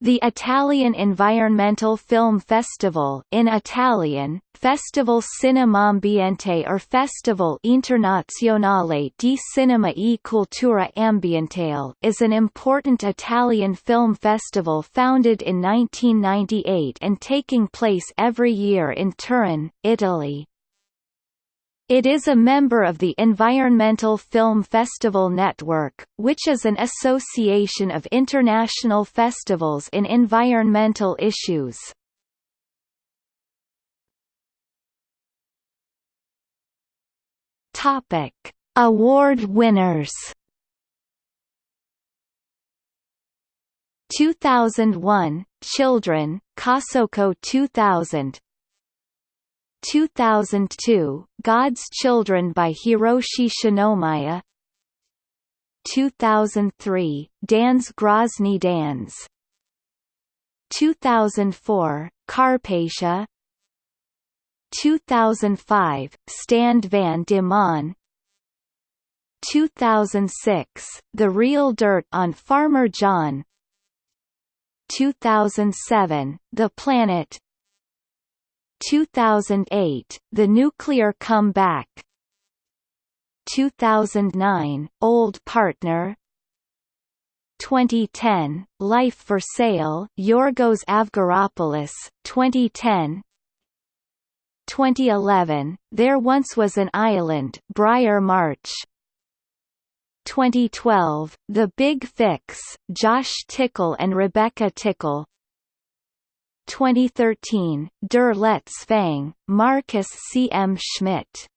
The Italian Environmental Film Festival in Italian, Festival Cinemambiente or Festival Internazionale di Cinema e Cultura Ambientale is an important Italian film festival founded in 1998 and taking place every year in Turin, Italy. It is a member of the Environmental Film Festival Network, which is an association of international festivals in environmental issues. Topic: Award winners. 2001 Children, Kosoko 2000 2002, God's Children by Hiroshi Shinomiya 2003, Dans Grozny Dans 2004, Carpatia 2005, Stand van de Maan 2006, The Real Dirt on Farmer John. 2007, The Planet 2008, The Nuclear Comeback. 2009, Old Partner. 2010, Life for Sale Yorgos Avgaropoulos, 2010 2011, There Once Was an Island Briar March. 2012, The Big Fix Josh Tickell and Rebecca Tickell 2013, Der letzte Fang, Markus C. M. Schmidt